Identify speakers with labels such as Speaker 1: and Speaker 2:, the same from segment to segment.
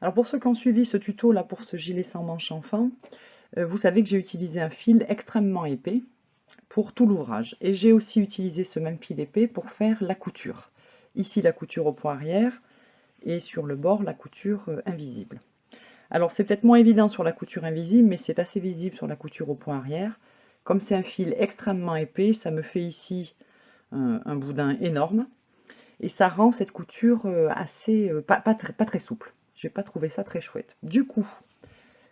Speaker 1: Alors pour ceux qui ont suivi ce tuto là pour ce gilet sans manche enfant, euh, vous savez que j'ai utilisé un fil extrêmement épais pour tout l'ouvrage. Et j'ai aussi utilisé ce même fil épais pour faire la couture. Ici la couture au point arrière et sur le bord la couture euh, invisible. Alors c'est peut-être moins évident sur la couture invisible, mais c'est assez visible sur la couture au point arrière. Comme c'est un fil extrêmement épais, ça me fait ici un, boudin énorme. Et ça rend cette couture euh, assez, euh, pas très souple. J'ai pas trouvé ça très chouette. Du coup,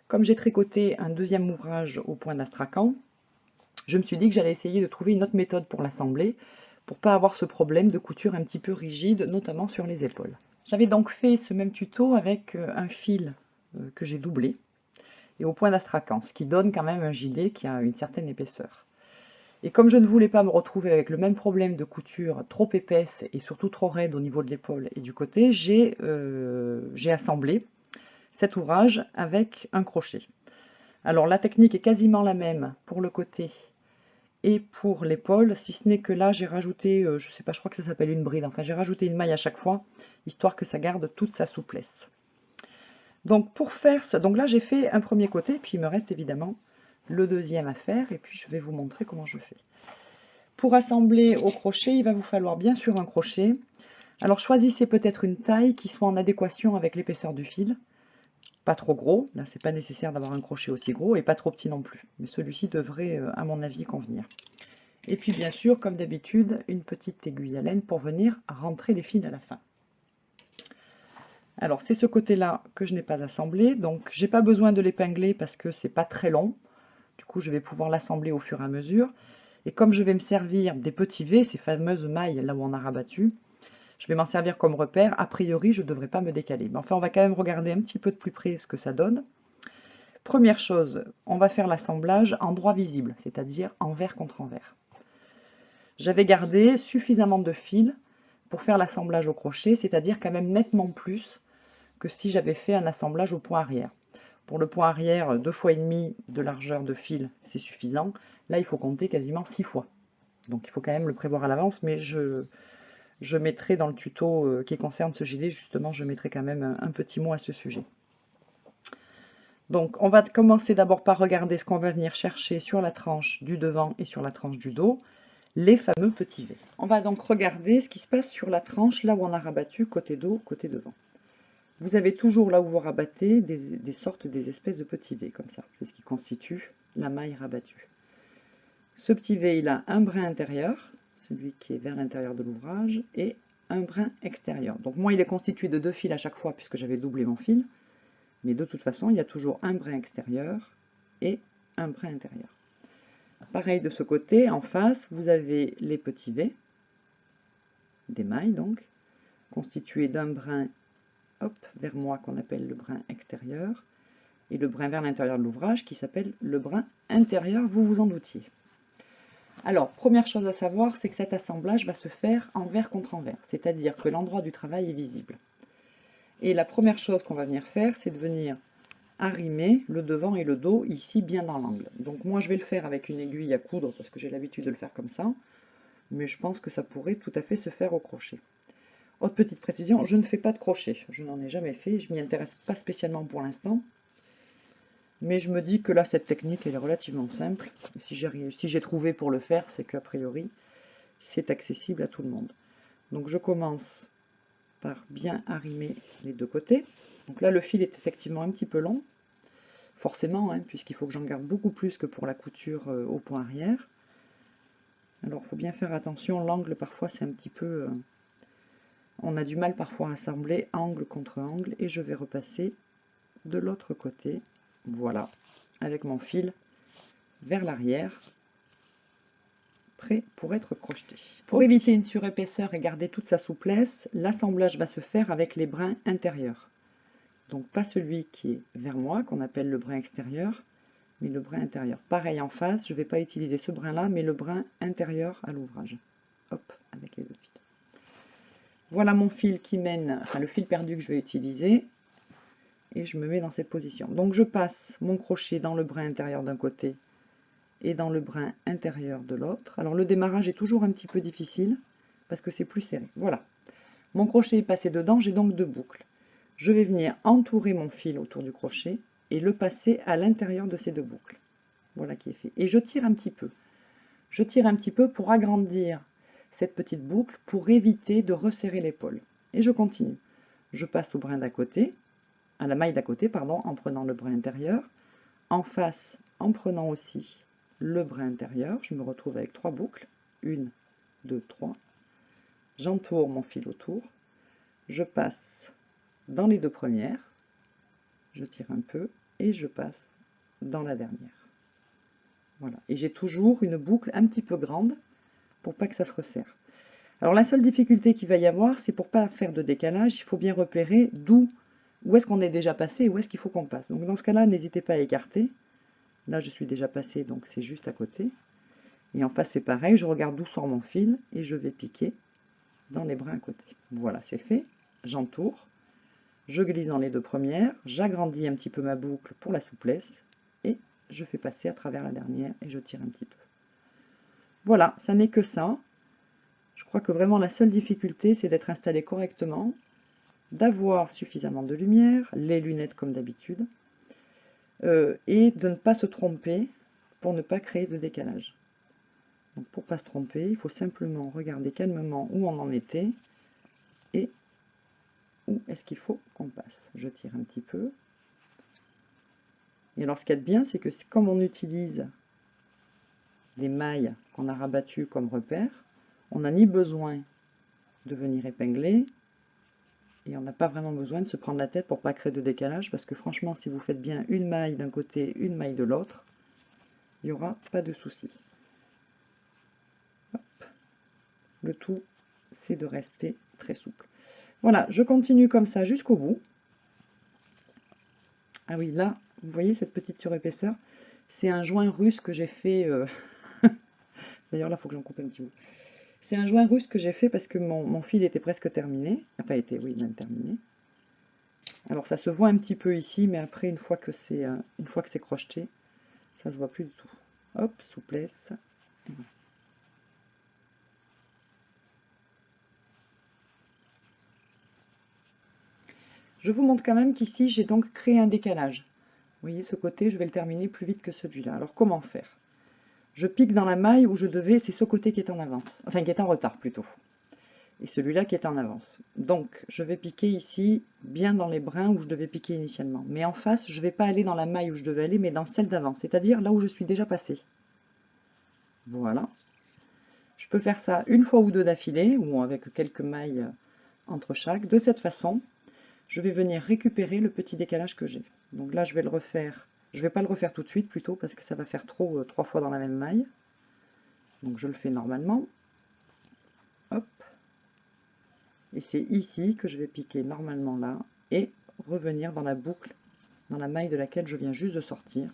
Speaker 1: comme j'ai tricoté un deuxième ouvrage au point d'astrakhan, je me suis dit que j'allais essayer de trouver une autre méthode pour l'assembler, pour pas avoir ce problème de couture un petit peu rigide, notamment sur les épaules. J'avais donc fait ce même tuto avec euh, un fil que j'ai doublé et au point d'astrakhan, ce qui donne quand même un gilet qui a une certaine épaisseur. Et comme je ne voulais pas me retrouver avec le même problème de couture trop épaisse et surtout trop raide au niveau de l'épaule et du côté, j'ai euh, assemblé cet ouvrage avec un crochet. Alors la technique est quasiment la même pour le côté et pour l'épaule, si ce n'est que là j'ai rajouté, euh, je sais pas, je crois que ça s'appelle une bride, enfin j'ai rajouté une maille à chaque fois, histoire que ça garde toute sa souplesse. Donc pour faire ce, donc là j'ai fait un premier côté, puis il me reste évidemment le deuxième à faire et puis je vais vous montrer comment je fais. Pour assembler au crochet, il va vous falloir bien sûr un crochet. Alors choisissez peut-être une taille qui soit en adéquation avec l'épaisseur du fil. Pas trop gros, là c'est pas nécessaire d'avoir un crochet aussi gros et pas trop petit non plus. Mais celui-ci devrait euh, à mon avis convenir. Et puis bien sûr, comme d'habitude, une petite aiguille à laine pour venir rentrer les fils à la fin. Alors c'est ce côté-là que je n'ai pas assemblé, donc j'ai pas besoin de l'épingler parce que c'est pas très long. Coup, je vais pouvoir l'assembler au fur et à mesure. Et comme je vais me servir des petits V, ces fameuses mailles là où on a rabattu, je vais m'en servir comme repère. A priori, je ne devrais pas me décaler. Mais enfin, on va quand même regarder un petit peu de plus près ce que ça donne. Première chose, on va faire l'assemblage en droit visible, c'est-à-dire envers contre envers. J'avais gardé suffisamment de fil pour faire l'assemblage au crochet, c'est-à-dire quand même nettement plus que si j'avais fait un assemblage au point arrière. Pour le point arrière, deux fois et demi de largeur de fil, c'est suffisant. Là, il faut compter quasiment six fois. Donc il faut quand même le prévoir à l'avance, mais je, mettrai dans le tuto euh, qui concerne ce gilet, justement, je mettrai quand même un, petit mot à ce sujet. Donc on va commencer d'abord par regarder ce qu'on va venir chercher sur la tranche du devant et sur la tranche du dos, les fameux petits V. On va donc regarder ce qui se passe sur la tranche, là où on a rabattu côté dos, côté devant vous avez toujours là où vous rabattez des, sortes, des espèces de petits V comme ça. C'est ce qui constitue la maille rabattue. Ce petit V, il a un brin intérieur, celui qui est vers l'intérieur de l'ouvrage, et un brin extérieur. Donc moi, il est constitué de deux fils à chaque fois puisque j'avais doublé mon fil. Mais de toute façon, il y a toujours un brin extérieur et un brin intérieur. Pareil de ce côté, en face, vous avez les petits V, des mailles donc, constitués d'un brin hop, vers moi qu'on appelle le brin extérieur, et le brin vers l'intérieur de l'ouvrage qui s'appelle le brin intérieur, vous vous en doutiez. Alors, première chose à savoir, c'est que cet assemblage va se faire envers contre envers, c'est-à-dire que l'endroit du travail est visible. Et la première chose qu'on va venir faire, c'est de venir arrimer le devant et le dos ici bien dans l'angle. Donc moi je vais le faire avec une aiguille à coudre parce que j'ai l'habitude de le faire comme ça, mais je pense que ça pourrait tout à fait se faire au crochet. Autre petite précision, je ne fais pas de crochet. Je n'en ai jamais fait, je m'y intéresse pas spécialement pour l'instant. Mais je me dis que là, cette technique, elle est relativement simple. Si j'ai trouvé pour le faire, c'est qu'a priori, c'est accessible à tout le monde. Donc je commence par bien arrimer les deux côtés. Donc là, le fil est effectivement un petit peu long, forcément, hein, puisqu'il faut que j'en garde beaucoup plus que pour la couture euh, au point arrière. Alors, il faut bien faire attention, l'angle, parfois, c'est un petit peu... Euh, on a du mal parfois à assembler angle contre angle et je vais repasser de l'autre côté, voilà, avec mon fil vers l'arrière, prêt pour être crocheté. Pour éviter une surépaisseur et garder toute sa souplesse, l'assemblage va se faire avec les brins intérieurs. Donc pas celui qui est vers moi, qu'on appelle le brin extérieur, mais le brin intérieur. Pareil en face, je ne vais pas utiliser ce brin-là, mais le brin intérieur à l'ouvrage. Hop, avec les deux. Voilà mon fil qui mène, enfin le fil perdu que je vais utiliser. Et je me mets dans cette position. Donc je passe mon crochet dans le brin intérieur d'un côté et dans le brin intérieur de l'autre. Alors le démarrage est toujours un petit peu difficile parce que c'est plus serré. Voilà. Mon crochet est passé dedans, j'ai donc deux boucles. je vais venir entourer mon fil autour du crochet et le passer à l'intérieur de ces deux boucles. Voilà qui est fait. Et je tire un petit peu. Je tire un petit peu pour agrandir cette petite boucle pour éviter de resserrer l'épaule. Et je continue. Je passe au brin d'à côté, à la maille d'à côté, pardon, en prenant le brin intérieur. En face, en prenant aussi le brin intérieur, je me retrouve avec trois boucles. Une, deux, trois. J'entoure mon fil autour. Je passe dans les deux premières. Je tire un peu et je passe dans la dernière. Voilà. Et j'ai toujours une boucle un petit peu grande pas que ça se resserre. Alors la seule difficulté qu'il va y avoir, c'est pour pas faire de décalage, il faut bien repérer d'où, où est-ce qu'on est déjà passé et où est-ce qu'il faut qu'on passe. Donc dans ce cas-là, n'hésitez pas à écarter. Là, je suis déjà passé, donc c'est juste à côté. Et en face, c'est pareil, je regarde d'où sort mon fil et je vais piquer dans les brins à côté. Voilà, c'est fait. J'entoure, je glisse dans les deux premières, j'agrandis un petit peu ma boucle pour la souplesse et je fais passer à travers la dernière et je tire un petit peu. Voilà, ça n'est que ça. Je crois que vraiment la seule difficulté, c'est d'être installé correctement, d'avoir suffisamment de lumière, les lunettes comme d'habitude, euh, et de ne pas se tromper pour ne pas créer de décalage. Donc pour ne pas se tromper, il faut simplement regarder calmement où on en était et où est-ce qu'il faut qu'on passe. Je tire un petit peu. Et alors ce qu'il y a de bien, c'est que comme on utilise les mailles qu'on a rabattues comme repère, on n'a ni besoin de venir épingler, et on n'a pas vraiment besoin de se prendre la tête pour pas créer de décalage, parce que franchement, si vous faites bien une maille d'un côté, une maille de l'autre, il n'y aura pas de souci. Le tout, c'est de rester très souple. Voilà, je continue comme ça jusqu'au bout. Ah oui, là, vous voyez cette petite surépaisseur C'est un joint russe que j'ai fait... Euh, d'ailleurs, là, il faut que j'en coupe un petit bout. C'est un joint russe que j'ai fait parce que mon, fil était presque terminé. Enfin, été, oui, même terminé. Alors, ça se voit un petit peu ici, mais après, une fois que c'est euh, une fois que c'est crocheté, ça se voit plus du tout. Hop, souplesse. Je vous montre quand même qu'ici, j'ai donc créé un décalage. Vous voyez, ce côté, je vais le terminer plus vite que celui-là. Alors, comment faire? Je pique dans la maille où je devais, c'est ce côté qui est en avance, enfin qui est en retard plutôt, et celui-là qui est en avance. Donc je vais piquer ici, bien dans les brins où je devais piquer initialement. Mais en face, je ne vais pas aller dans la maille où je devais aller, mais dans celle d'avant, c'est-à-dire là où je suis déjà passé. Voilà. Je peux faire ça une fois ou deux d'affilée, ou avec quelques mailles entre chaque. De cette façon, je vais venir récupérer le petit décalage que j'ai. Donc là, je vais le refaire je ne vais pas le refaire tout de suite plutôt parce que ça va faire trop euh, trois fois dans la même maille. Donc je le fais normalement. Hop. Et c'est ici que je vais piquer normalement là et revenir dans la boucle, dans la maille de laquelle je viens juste de sortir,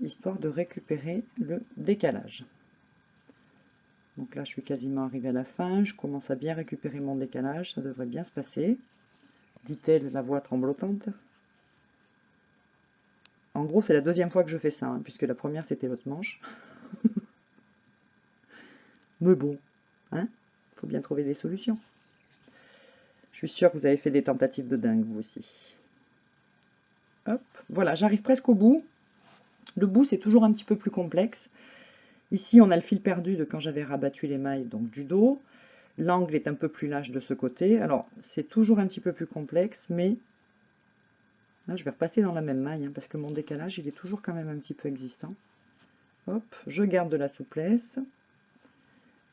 Speaker 1: histoire de récupérer le décalage. Donc là, je suis quasiment arrivé à la fin, je commence à bien récupérer mon décalage, ça devrait bien se passer, dit-elle la voix tremblotante. En gros, c'est la deuxième fois que je fais ça, hein, puisque la première, c'était votre manche. Mais bon, hein, faut bien trouver des solutions. Je suis sûre que vous avez fait des tentatives de dingue, vous aussi. Hop, voilà, j'arrive presque au bout. Le bout, c'est toujours un petit peu plus complexe. Ici, on a le fil perdu de quand j'avais rabattu les mailles donc du dos. L'angle est un peu plus lâche de ce côté. Alors, c'est toujours un petit peu plus complexe, mais je vais repasser dans la même maille, hein, parce que mon décalage, il est toujours quand même un petit peu existant. Hop, je garde de la souplesse.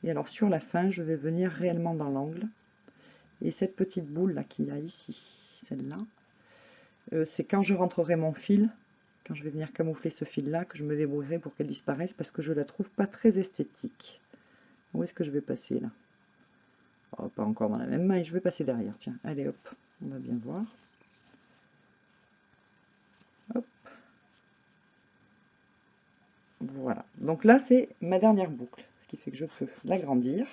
Speaker 1: Et alors, sur la fin, je vais venir réellement dans l'angle. Et cette petite boule là qu'il y a ici, celle-là, euh, c'est quand je rentrerai mon fil, quand je vais venir camoufler ce fil-là, que je me débrouillerai pour qu'elle disparaisse, parce que je la trouve pas très esthétique. Où est-ce que je vais passer là? Oh, Pas encore dans la même maille, je vais passer derrière, tiens, allez hop, on va bien voir. Voilà, donc là c'est ma dernière boucle, ce qui fait que je peux l'agrandir.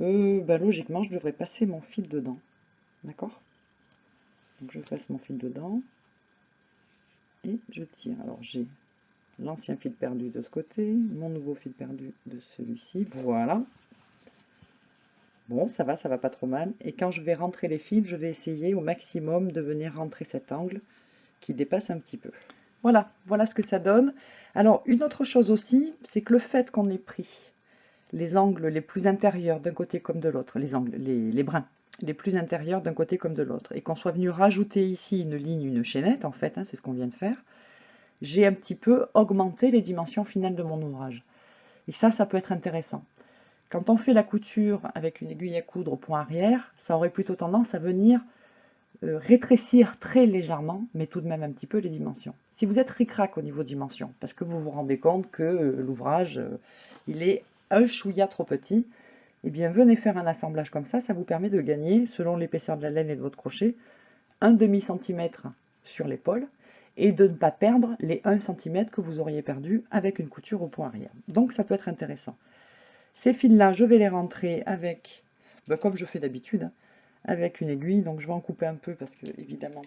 Speaker 1: Euh, bah, logiquement, je devrais passer mon fil dedans. D'accord? Donc je passe mon fil dedans et je tire. Alors j'ai l'ancien fil perdu de ce côté, mon nouveau fil perdu de celui-ci. Voilà. Bon, ça va, ça va pas trop mal. Et quand je vais rentrer les fils, je vais essayer au maximum de venir rentrer cet angle qui dépasse un petit peu. Voilà, voilà ce que ça donne. Alors, une autre chose aussi, c'est que le fait qu'on ait pris les angles les plus intérieurs d'un côté comme de l'autre, les angles, les, brins, les plus intérieurs d'un côté comme de l'autre, et qu'on soit venu rajouter ici une ligne, une chaînette, en fait, hein, c'est ce qu'on vient de faire, j'ai un petit peu augmenté les dimensions finales de mon ouvrage. Et ça, ça peut être intéressant. Quand on fait la couture avec une aiguille à coudre au point arrière, ça aurait plutôt tendance à venir euh, rétrécir très légèrement, mais tout de même un petit peu les dimensions. Si vous êtes ric-rac au niveau dimension, parce que vous vous rendez compte que euh, l'ouvrage, euh, il est un chouïa trop petit, eh bien venez faire un assemblage comme ça, ça vous permet de gagner, selon l'épaisseur de la laine et de votre crochet, un demi centimètre sur l'épaule, et de ne pas perdre les 1 cm que vous auriez perdu avec une couture au point arrière. Donc ça peut être intéressant. Ces fils-là, je vais les rentrer avec, ben, comme je fais d'habitude, hein, avec une aiguille. Donc je vais en couper un peu parce que, évidemment,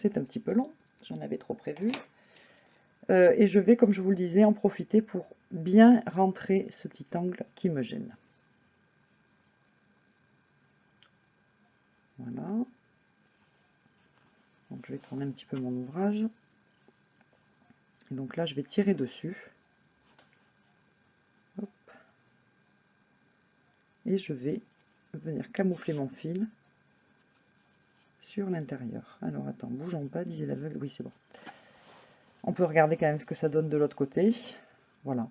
Speaker 1: c'est un petit peu long. J'en avais trop prévu. Euh, et je vais, comme je vous le disais, en profiter pour bien rentrer ce petit angle qui me gêne. Voilà. Donc je vais tourner un petit peu mon ouvrage. Et donc là, je vais tirer dessus. Et je vais venir camoufler mon fil sur l'intérieur. Alors attends, bougeons pas, disait l'aveugle. Oui, c'est bon. On peut regarder quand même ce que ça donne de l'autre côté. Voilà.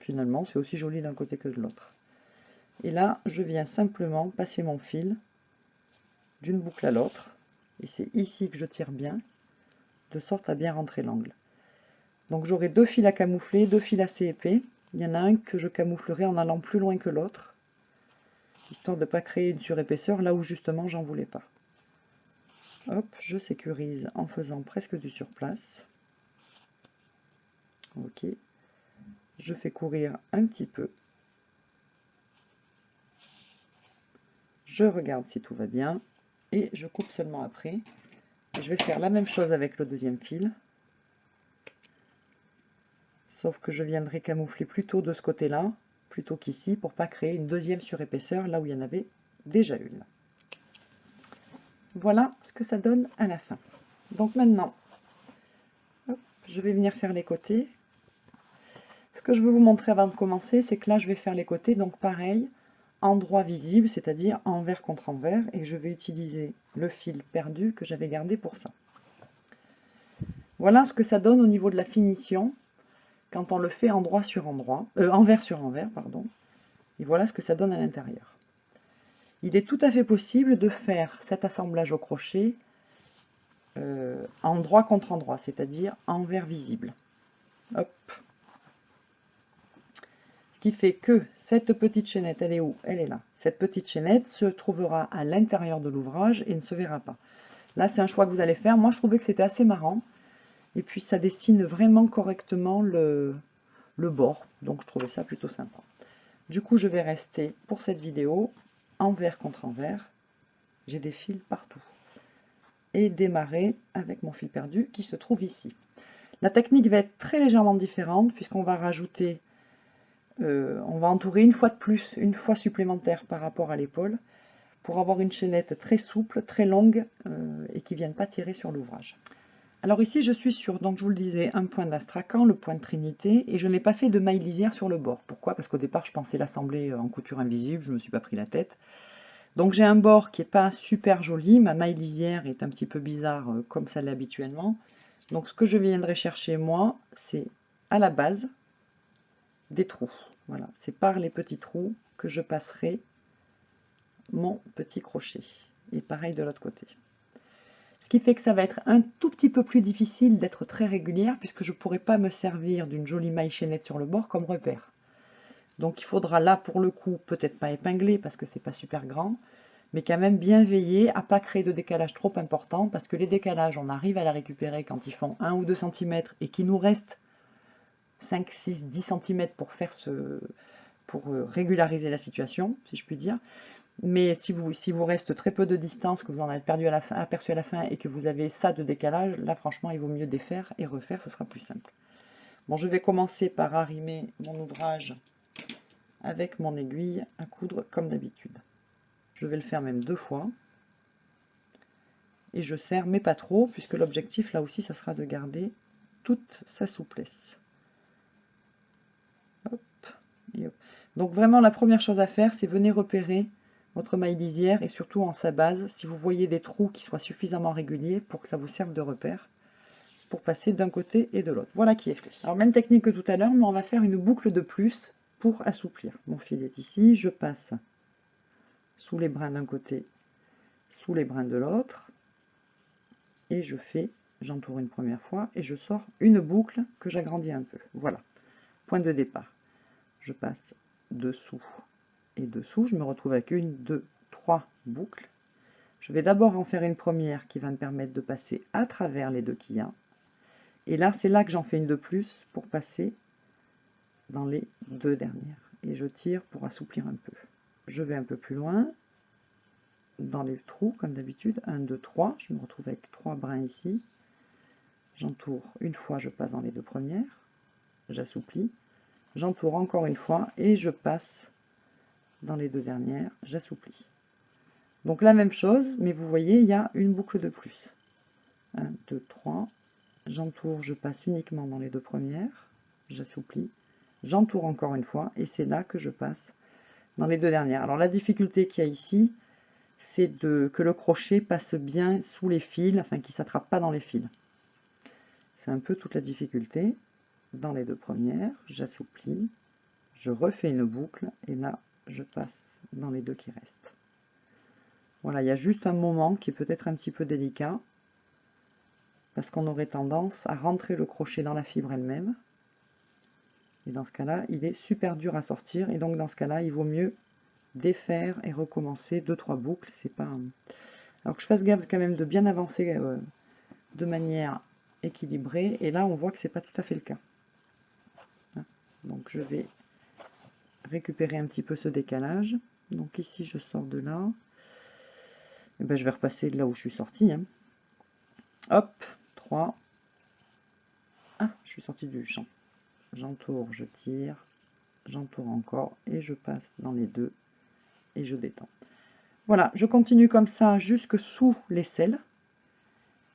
Speaker 1: Finalement, c'est aussi joli d'un côté que de l'autre. Et là, je viens simplement passer mon fil d'une boucle à l'autre. Et c'est ici que je tire bien, de sorte à bien rentrer l'angle. Donc j'aurai deux fils à camoufler, deux fils assez épais. Il y en a un que je camouflerai en allant plus loin que l'autre, histoire de ne pas créer une surépaisseur là où justement j'en voulais pas. Hop, je sécurise en faisant presque du surplace. Ok. Je fais courir un petit peu. Je regarde si tout va bien et je coupe seulement après. je vais faire la même chose avec le deuxième fil. Sauf que je viendrai camoufler plutôt de ce côté-là, plutôt qu'ici, pour pas créer une deuxième surépaisseur là où il y en avait déjà une. Voilà ce que ça donne à la fin. Donc maintenant, je vais venir faire les côtés. Ce que je veux vous montrer avant de commencer, c'est que là, je vais faire les côtés. Donc pareil, endroit visible, c'est-à-dire envers contre envers, et je vais utiliser le fil perdu que j'avais gardé pour ça. Voilà ce que ça donne au niveau de la finition quand on le fait endroit sur endroit, euh, envers sur envers, pardon. Et voilà ce que ça donne à l'intérieur. Il est tout à fait possible de faire cet assemblage au crochet euh, endroit contre endroit, c'est-à-dire envers visible. Hop. Ce qui fait que cette petite chaînette, elle est où? Elle est là. Cette petite chaînette se trouvera à l'intérieur de l'ouvrage et ne se verra pas. Là, c'est un choix que vous allez faire. Moi, je trouvais que c'était assez marrant. Et puis, ça dessine vraiment correctement le, bord. Donc, je trouvais ça plutôt sympa. Du coup, je vais rester pour cette vidéo envers contre envers. J'ai des fils partout. Et démarrer avec mon fil perdu qui se trouve ici. La technique va être très légèrement différente puisqu'on va rajouter euh, on va entourer une fois de plus, une fois supplémentaire par rapport à l'épaule, pour avoir une chaînette très souple, très longue, euh, et qui ne vienne pas tirer sur l'ouvrage. Alors ici, je suis sur, donc je vous le disais, un point d'astracan, le point de trinité, et je n'ai pas fait de maille lisière sur le bord. Pourquoi? Parce qu'au départ, je pensais l'assembler en couture invisible, je ne me suis pas pris la tête. Donc j'ai un bord qui n'est pas super joli, ma maille lisière est un petit peu bizarre euh, comme ça l'est habituellement. Donc ce que je viendrai chercher moi, c'est à la base des trous. Voilà, c'est par les petits trous que je passerai mon petit crochet. Et pareil de l'autre côté. Ce qui fait que ça va être un tout petit peu plus difficile d'être très régulière puisque je ne pourrai pas me servir d'une jolie maille chaînette sur le bord comme repère. Donc il faudra là pour le coup peut-être pas épingler parce que c'est pas super grand, mais quand même bien veiller à pas créer de décalage trop important parce que les décalages on arrive à la récupérer quand ils font 1 ou 2 cm et qu'il nous reste 5, 6, 10 cm pour faire ce pour euh, régulariser la situation, si je puis dire. Mais si vous, si vous reste très peu de distance, que vous en avez perdu à la fin, aperçu à la fin et que vous avez ça de décalage, là franchement il vaut mieux défaire et refaire, ce sera plus simple. Bon, je vais commencer par arrimer mon ouvrage avec mon aiguille à coudre comme d'habitude. Je vais le faire même deux fois. Et je serre, mais pas trop, puisque l'objectif là aussi, ça sera de garder toute sa souplesse. Donc vraiment, la première chose à faire, c'est venir repérer votre maille lisière et surtout en sa base, si vous voyez des trous qui soient suffisamment réguliers pour que ça vous serve de repère pour passer d'un côté et de l'autre. Voilà qui est fait. Alors même technique que tout à l'heure, mais on va faire une boucle de plus pour assouplir. Mon fil est ici, je passe sous les brins d'un côté, sous les brins de l'autre, et je fais, j'entoure une première fois, et je sors une boucle que j'agrandis un peu. Voilà, point de départ. Je passe dessous dessous, je me retrouve avec une, deux, trois boucles. Je vais d'abord en faire une première qui va me permettre de passer à travers les deux qu'il y a. Et là, c'est là que j'en fais une de plus pour passer dans les deux dernières. Et je tire pour assouplir un peu. Je vais un peu plus loin, dans les trous, comme d'habitude. 1, 2, 3. Je me retrouve avec trois brins ici. J'entoure une fois, je passe dans les deux premières. J'assouplis. J'entoure encore une fois et je passe dans les deux dernières. J'assouplis. Donc la même chose, mais vous voyez, il y a une boucle de plus. 1, 2, 3. J'entoure, je passe uniquement dans les deux premières. J'assouplis. J'entoure encore une fois et c'est là que je passe dans les deux dernières. Alors la difficulté qu'il y a ici, c'est que le crochet passe bien sous les fils, enfin qu'il ne s'attrape pas dans les fils. C'est un peu toute la difficulté. Dans les deux premières, j'assouplis, je refais une boucle et là je passe dans les deux qui restent. Voilà, il y a juste un moment qui est peut-être un petit peu délicat parce qu'on aurait tendance à rentrer le crochet dans la fibre elle-même. Et dans ce cas-là, il est super dur à sortir et donc dans ce cas-là, il vaut mieux défaire et recommencer deux trois boucles. C'est pas alors que je fasse gaffe quand même de bien avancer euh, de manière équilibrée. Et là, on voit que c'est pas tout à fait le cas. Hein. Donc je vais récupérer un petit peu ce décalage. Donc ici, je sors de là. Et ben, je vais repasser de là où je suis sorti. Hein. Hop, 3. Ah, je suis sorti du champ. J'entoure, je tire, j'entoure encore et je passe dans les deux et je détends. Voilà, je continue comme ça jusque sous l'aisselle.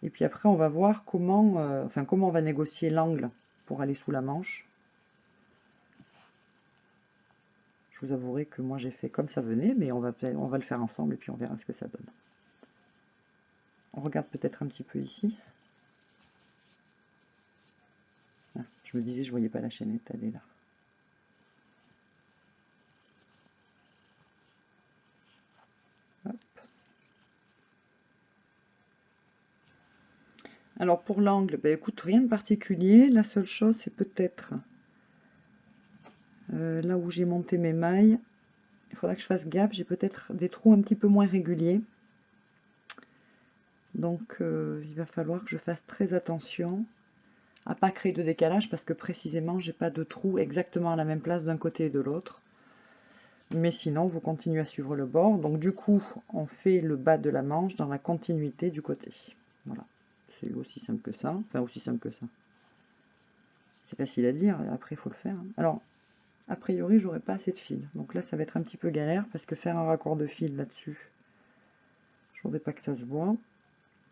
Speaker 1: Et puis après, on va voir comment, euh, enfin, comment on va négocier l'angle pour aller sous la manche. Je vous avouerai que moi j'ai fait comme ça venait, mais on va, le faire ensemble et puis on verra ce que ça donne. On regarde peut-être un petit peu ici. Ah, je me disais, je voyais pas la chaînette, elle là. Alors pour l'angle, ben écoute, rien de particulier. La seule chose, c'est peut-être euh, là où j'ai monté mes mailles. Il faudra que je fasse gaffe. J'ai peut-être des trous un petit peu moins réguliers. Donc euh, il va falloir que je fasse très attention à pas créer de décalage parce que précisément j'ai pas de trou exactement à la même place d'un côté et de l'autre. Mais sinon vous continuez à suivre le bord. Donc du coup on fait le bas de la manche dans la continuité du côté. Voilà. C'est aussi simple que ça. Enfin, aussi simple que ça. C'est facile à dire, après il faut le faire. Hein. Alors, a priori, j'aurais pas assez de fil. Donc là, ça va être un petit peu galère, parce que faire un raccord de fil là-dessus, je voudrais pas que ça se voit.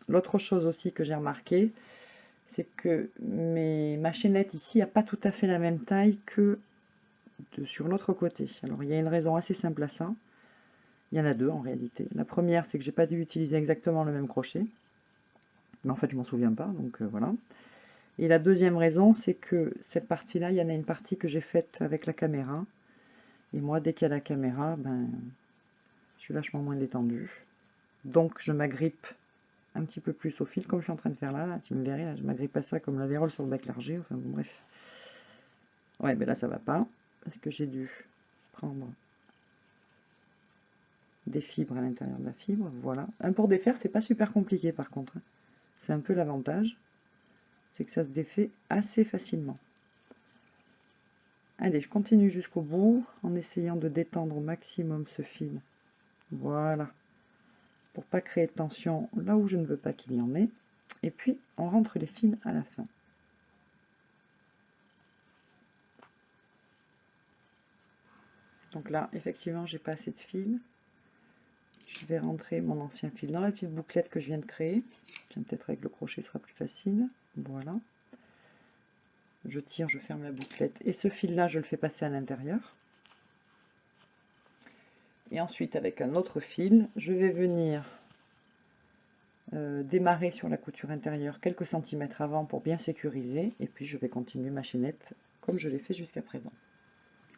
Speaker 1: L'autre chose aussi que j'ai remarqué, c'est que mes, ma chaînette ici n'a pas tout à fait la même taille que sur l'autre côté. Alors, il y a une raison assez simple à ça. Il y en a deux en réalité. La première, c'est que j'ai pas dû utiliser exactement le même crochet mais en fait je m'en souviens pas, donc euh, voilà. Et la deuxième raison, c'est que cette partie-là, il y en a une partie que j'ai faite avec la caméra, et moi, dès qu'il y a la caméra, ben, je suis vachement moins détendu. Donc je m'agrippe un petit peu plus au fil, comme je suis en train de faire là, tu me verrais, là, je m'agrippe à ça comme la vérole sur le bac largé, enfin bon, bref. Ouais, mais là ça va pas, parce que j'ai dû prendre des fibres à l'intérieur de la fibre, voilà. Un pour défaire, c'est pas super compliqué par contre. Hein. C'est un peu l'avantage, c'est que ça se défait assez facilement. Allez, je continue jusqu'au bout en essayant de détendre au maximum ce fil. Voilà. Pour pas créer de tension là où je ne veux pas qu'il y en ait. Et puis, on rentre les fils à la fin. Donc là, effectivement, j'ai pas assez de fil. Je vais rentrer mon ancien fil dans la petite bouclette que je viens de créer. Peut-être avec le crochet, sera plus facile. Voilà. Je tire, je ferme la bouclette. Et ce fil-là, je le fais passer à l'intérieur. Et ensuite, avec un autre fil, je vais venir euh, démarrer sur la couture intérieure quelques centimètres avant pour bien sécuriser. Et puis, je vais continuer ma chaînette comme je l'ai fait jusqu'à présent.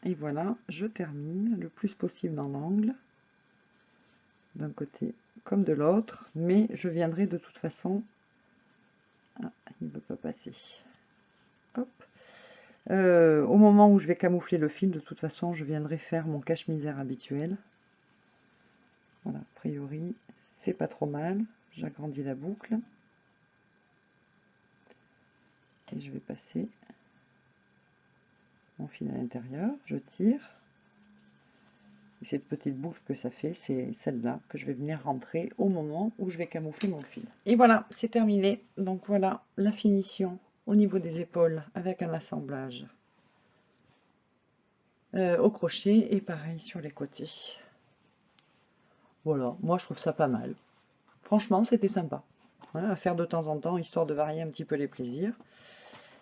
Speaker 1: Et voilà, je termine le plus possible dans l'angle, d'un côté comme de l'autre, mais je viendrai de toute façon... Ah, il ne veut pas passer. Hop. Euh, au moment où je vais camoufler le fil, de toute façon, je viendrai faire mon cache-misère habituel. Voilà, a priori, c'est pas trop mal. J'agrandis la boucle. Et je vais passer mon fil à l'intérieur, je tire. Et cette petite boucle que ça fait, c'est celle-là que je vais venir rentrer au moment où je vais camoufler mon fil. Et voilà, c'est terminé. Donc voilà la finition au niveau des épaules avec un assemblage euh, au crochet et pareil sur les côtés. Voilà, moi je trouve ça pas mal. Franchement, c'était sympa à faire de temps en temps, histoire de varier un petit peu les plaisirs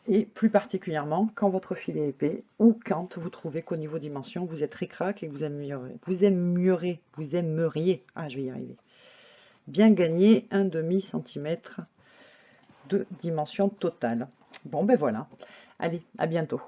Speaker 1: et plus particulièrement quand votre fil est épais ou quand vous trouvez qu'au niveau dimension vous êtes ric-rac et que vous aimeriez, vous aimeriez, vous aimeriez, ah je vais y arriver, bien gagner un demi centimètre de dimension totale. Bon ben voilà, allez, à bientôt.